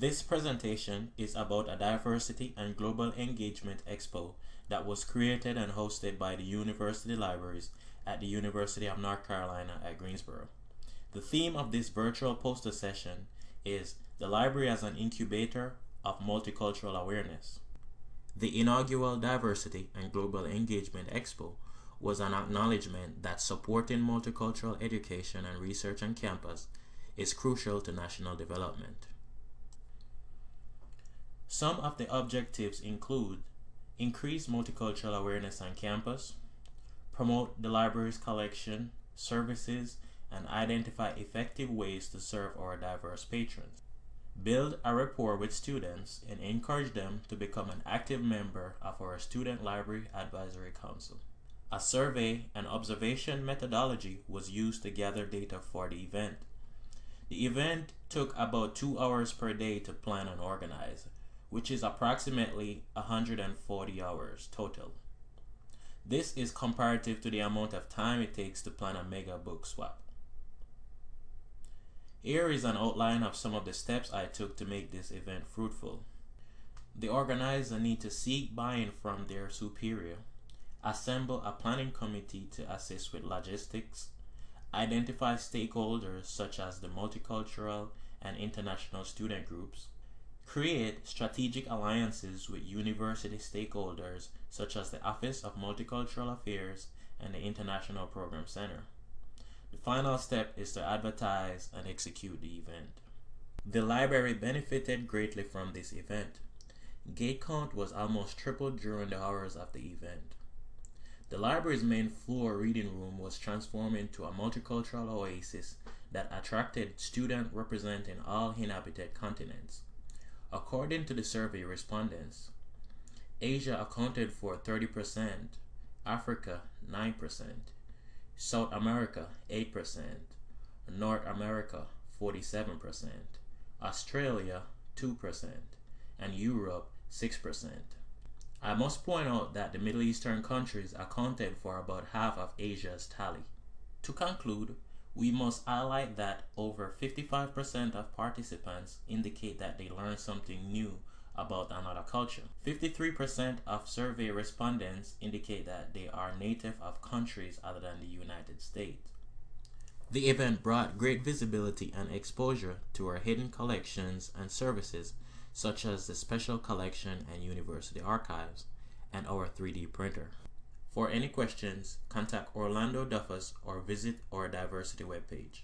This presentation is about a diversity and global engagement expo that was created and hosted by the University Libraries at the University of North Carolina at Greensboro. The theme of this virtual poster session is the library as an incubator of multicultural awareness. The inaugural Diversity and Global Engagement Expo was an acknowledgement that supporting multicultural education and research on campus is crucial to national development. Some of the objectives include increase multicultural awareness on campus, promote the library's collection, services, and identify effective ways to serve our diverse patrons. Build a rapport with students and encourage them to become an active member of our Student Library Advisory Council. A survey and observation methodology was used to gather data for the event. The event took about two hours per day to plan and organize, which is approximately 140 hours total. This is comparative to the amount of time it takes to plan a mega book swap. Here is an outline of some of the steps I took to make this event fruitful. The organizer need to seek buy-in from their superior, assemble a planning committee to assist with logistics, identify stakeholders such as the multicultural and international student groups, create strategic alliances with university stakeholders such as the Office of Multicultural Affairs and the International Program Center. The final step is to advertise and execute the event. The library benefited greatly from this event. Gate count was almost tripled during the hours of the event. The library's main floor reading room was transformed into a multicultural oasis that attracted students representing all inhabited continents. According to the survey respondents, Asia accounted for 30%, Africa 9%, South America 8%, North America 47%, Australia 2%, and Europe 6%. I must point out that the Middle Eastern countries accounted for about half of Asia's tally. To conclude, we must highlight that over 55% of participants indicate that they learned something new about another culture. 53% of survey respondents indicate that they are native of countries other than the United States. The event brought great visibility and exposure to our hidden collections and services such as the Special Collection and University Archives and our 3D printer. For any questions, contact Orlando Duffus or visit our diversity webpage.